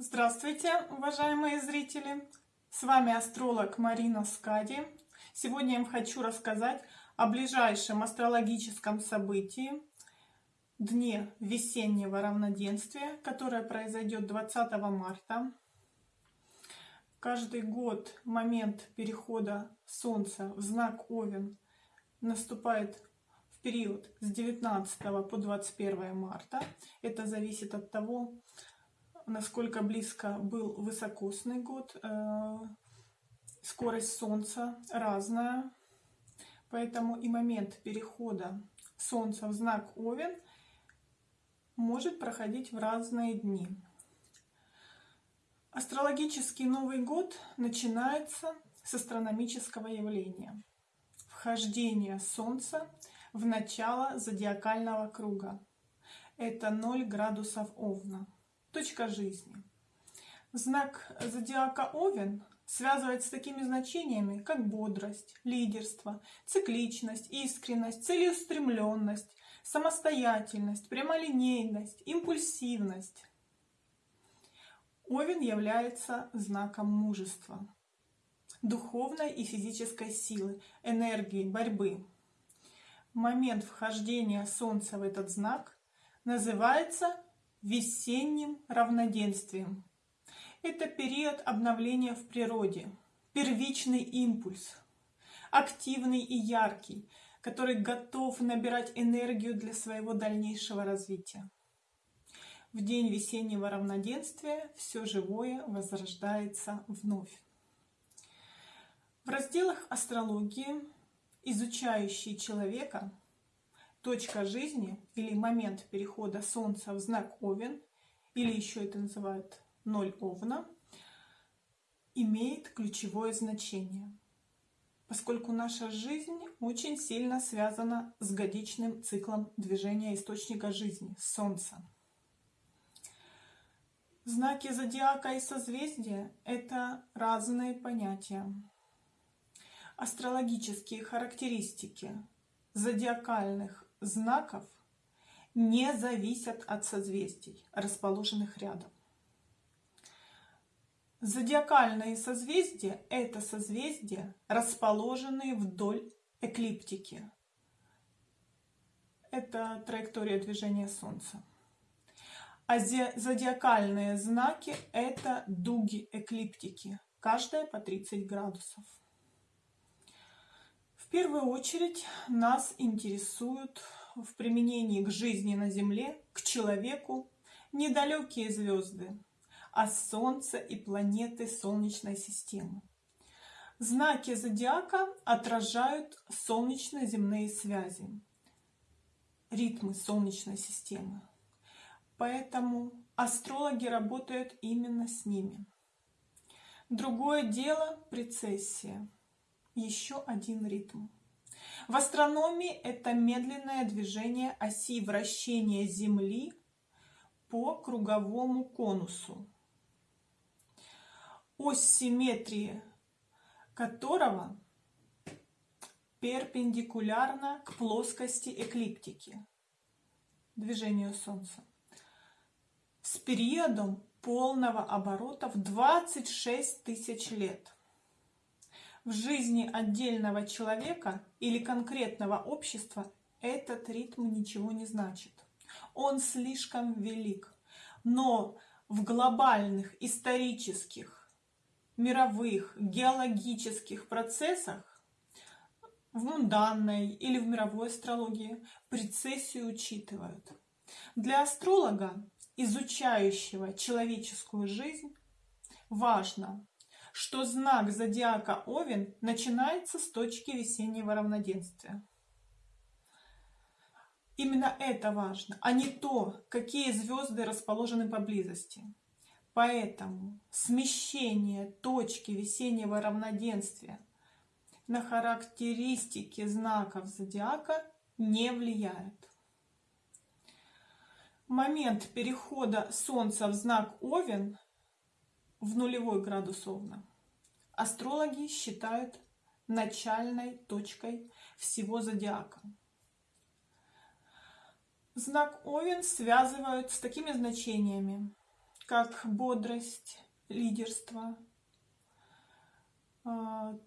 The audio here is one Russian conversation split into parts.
Здравствуйте, уважаемые зрители! С вами астролог Марина Скади. Сегодня я вам хочу рассказать о ближайшем астрологическом событии, дне весеннего равноденствия, которое произойдет 20 марта. Каждый год момент перехода Солнца в знак Овен наступает в период с 19 по 21 марта. Это зависит от того, насколько близко был высокосный год. Э, скорость Солнца разная, поэтому и момент перехода Солнца в знак Овен может проходить в разные дни. Астрологический Новый год начинается с астрономического явления. Вхождение Солнца в начало зодиакального круга. Это 0 градусов Овна точка жизни. Знак зодиака Овен связывает с такими значениями, как бодрость, лидерство, цикличность, искренность, целеустремленность, самостоятельность, прямолинейность, импульсивность. Овен является знаком мужества, духовной и физической силы, энергии, борьбы. Момент вхождения Солнца в этот знак называется весенним равноденствием. Это период обновления в природе, первичный импульс, активный и яркий, который готов набирать энергию для своего дальнейшего развития. В день весеннего равноденствия все живое возрождается вновь. В разделах астрологии, изучающие человека, точка жизни или момент перехода Солнца в знак Овен, или еще это называют ноль Овна, имеет ключевое значение, поскольку наша жизнь очень сильно связана с годичным циклом движения источника жизни, Солнца. Знаки зодиака и созвездия – это разные понятия. Астрологические характеристики зодиакальных знаков не зависят от созвездий, расположенных рядом. Зодиакальные созвездия – это созвездия, расположенные вдоль эклиптики. Это траектория движения Солнца. А зодиакальные знаки – это дуги эклиптики, каждая по 30 градусов. В первую очередь нас интересуют в применении к жизни на Земле, к человеку, недалекие звезды, а Солнце и планеты Солнечной системы. Знаки зодиака отражают солнечно-земные связи, ритмы Солнечной системы. Поэтому астрологи работают именно с ними. Другое дело – прецессия еще один ритм. В астрономии это медленное движение оси вращения Земли по круговому конусу, ось симметрии которого перпендикулярна к плоскости эклиптики, движению Солнца, с периодом полного оборота в 26 тысяч лет в жизни отдельного человека или конкретного общества этот ритм ничего не значит. Он слишком велик. Но в глобальных исторических, мировых, геологических процессах, в мунданной или в мировой астрологии, прецессию учитывают. Для астролога, изучающего человеческую жизнь, важно что знак зодиака Овен начинается с точки весеннего равноденствия. Именно это важно, а не то, какие звезды расположены поблизости. Поэтому смещение точки весеннего равноденствия на характеристики знаков зодиака не влияет. Момент перехода Солнца в знак Овен в нулевой градус Овна астрологи считают начальной точкой всего зодиака. Знак Овен связывают с такими значениями, как бодрость, лидерство, а,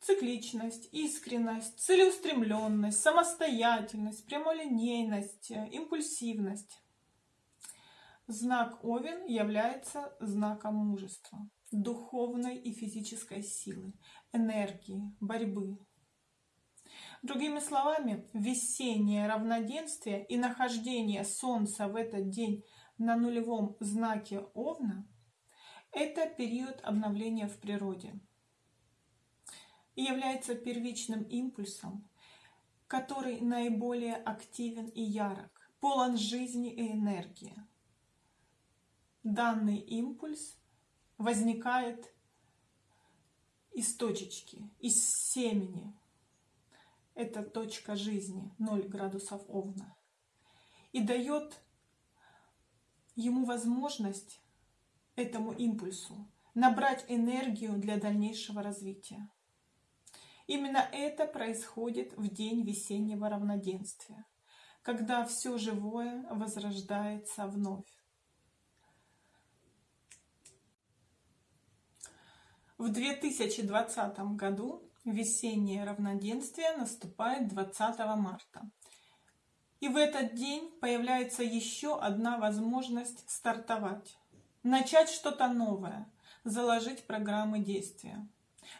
цикличность, искренность, целеустремленность, самостоятельность, прямолинейность, импульсивность. Знак Овен является знаком мужества, духовной и физической силы, энергии, борьбы. Другими словами, весеннее равноденствие и нахождение Солнца в этот день на нулевом знаке Овна – это период обновления в природе и является первичным импульсом, который наиболее активен и ярок, полон жизни и энергии данный импульс возникает из точечки, из семени. Это точка жизни, 0 градусов Овна. И дает ему возможность, этому импульсу, набрать энергию для дальнейшего развития. Именно это происходит в день весеннего равноденствия, когда все живое возрождается вновь. В 2020 году весеннее равноденствие наступает 20 марта. И в этот день появляется еще одна возможность стартовать. Начать что-то новое, заложить программы действия.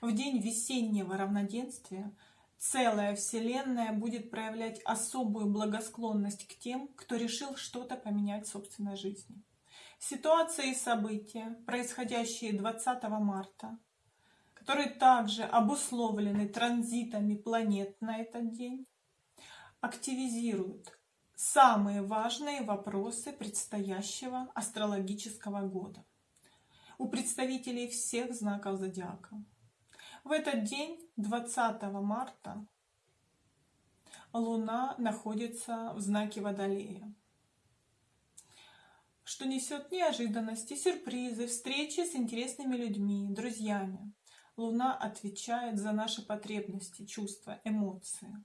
В день весеннего равноденствия целая Вселенная будет проявлять особую благосклонность к тем, кто решил что-то поменять в собственной жизни. Ситуации и события, происходящие 20 марта, которые также обусловлены транзитами планет на этот день, активизируют самые важные вопросы предстоящего астрологического года у представителей всех знаков зодиака. В этот день, 20 марта, Луна находится в знаке Водолея что несет неожиданности, сюрпризы, встречи с интересными людьми, друзьями. Луна отвечает за наши потребности, чувства, эмоции.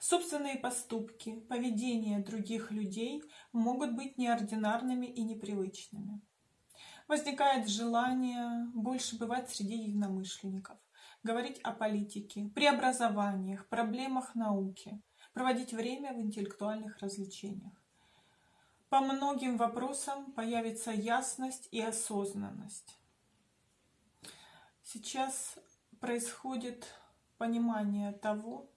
Собственные поступки, поведение других людей могут быть неординарными и непривычными. Возникает желание больше бывать среди единомышленников, говорить о политике, преобразованиях, проблемах науки, проводить время в интеллектуальных развлечениях. По многим вопросам появится ясность и осознанность. Сейчас происходит понимание того,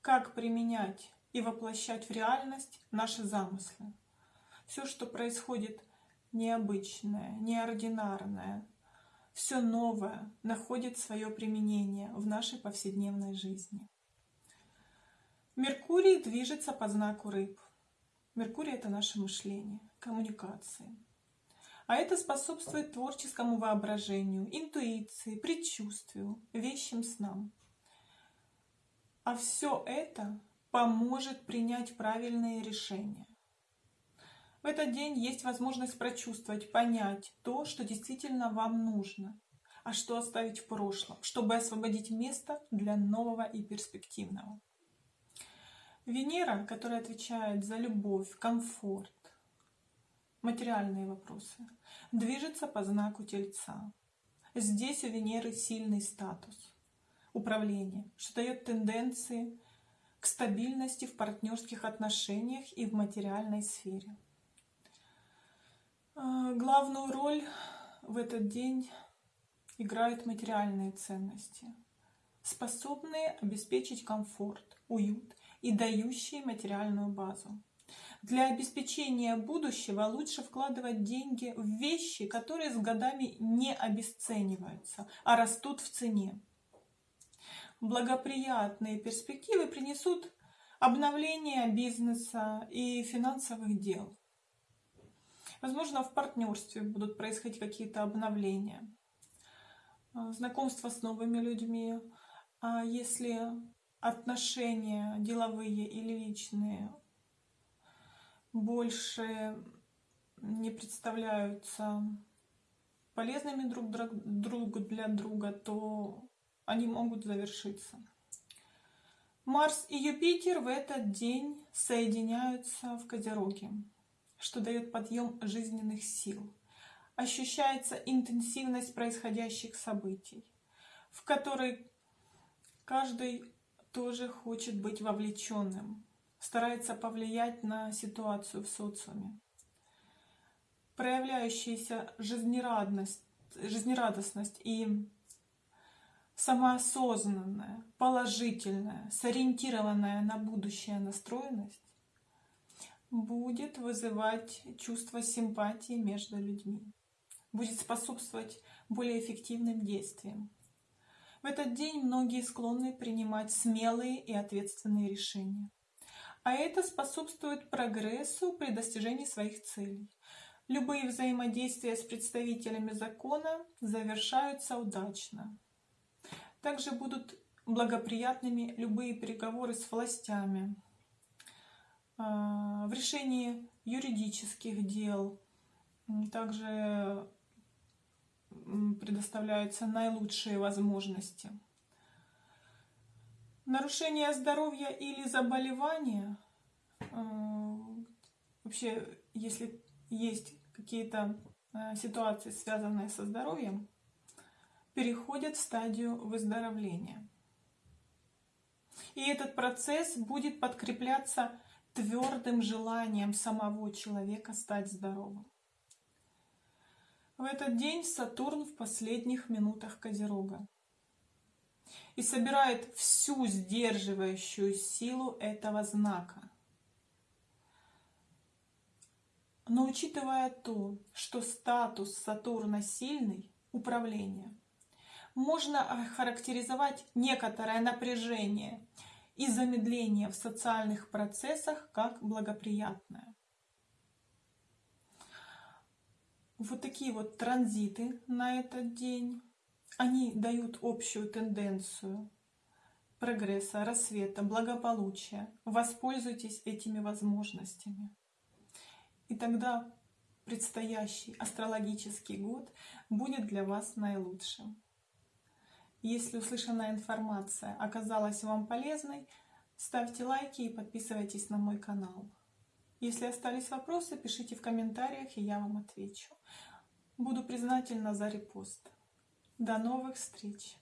как применять и воплощать в реальность наши замыслы. Все, что происходит необычное, неординарное, все новое находит свое применение в нашей повседневной жизни. Меркурий движется по знаку рыб – Меркурий – это наше мышление, коммуникации. А это способствует творческому воображению, интуиции, предчувствию, вещим снам. А все это поможет принять правильные решения. В этот день есть возможность прочувствовать, понять то, что действительно вам нужно, а что оставить в прошлом, чтобы освободить место для нового и перспективного. Венера, которая отвечает за любовь, комфорт, материальные вопросы, движется по знаку Тельца. Здесь у Венеры сильный статус управления, что дает тенденции к стабильности в партнерских отношениях и в материальной сфере. А, главную роль в этот день играют материальные ценности, способные обеспечить комфорт, уют и дающие материальную базу. Для обеспечения будущего лучше вкладывать деньги в вещи, которые с годами не обесцениваются, а растут в цене. Благоприятные перспективы принесут обновление бизнеса и финансовых дел. Возможно, в партнерстве будут происходить какие-то обновления, знакомство с новыми людьми. А если отношения деловые или личные больше не представляются полезными друг другу для друга, то они могут завершиться. Марс и Юпитер в этот день соединяются в Козероге, что дает подъем жизненных сил. Ощущается интенсивность происходящих событий, в которой каждый тоже хочет быть вовлеченным, старается повлиять на ситуацию в социуме. Проявляющаяся жизнерадость, жизнерадостность и самоосознанная, положительная, сориентированная на будущее настроенность будет вызывать чувство симпатии между людьми, будет способствовать более эффективным действиям. В этот день многие склонны принимать смелые и ответственные решения. А это способствует прогрессу при достижении своих целей. Любые взаимодействия с представителями закона завершаются удачно. Также будут благоприятными любые переговоры с властями а, в решении юридических дел. Также предоставляются наилучшие возможности. Нарушение здоровья или заболевания, а, вообще, если есть какие-то а, ситуации, связанные со здоровьем, переходят в стадию выздоровления. И этот процесс будет подкрепляться твердым желанием самого человека стать здоровым. В этот день Сатурн в последних минутах Козерога и собирает всю сдерживающую силу этого знака. Но учитывая то, что статус Сатурна сильный, управление, можно охарактеризовать некоторое напряжение и замедление в социальных процессах как благоприятное. Вот такие вот транзиты на этот день, они дают общую тенденцию прогресса, рассвета, благополучия. Воспользуйтесь этими возможностями. И тогда предстоящий астрологический год будет для вас наилучшим. Если услышанная информация оказалась вам полезной, ставьте лайки и подписывайтесь на мой канал. Если остались вопросы, пишите в комментариях, и я вам отвечу. Буду признательна за репост. До новых встреч!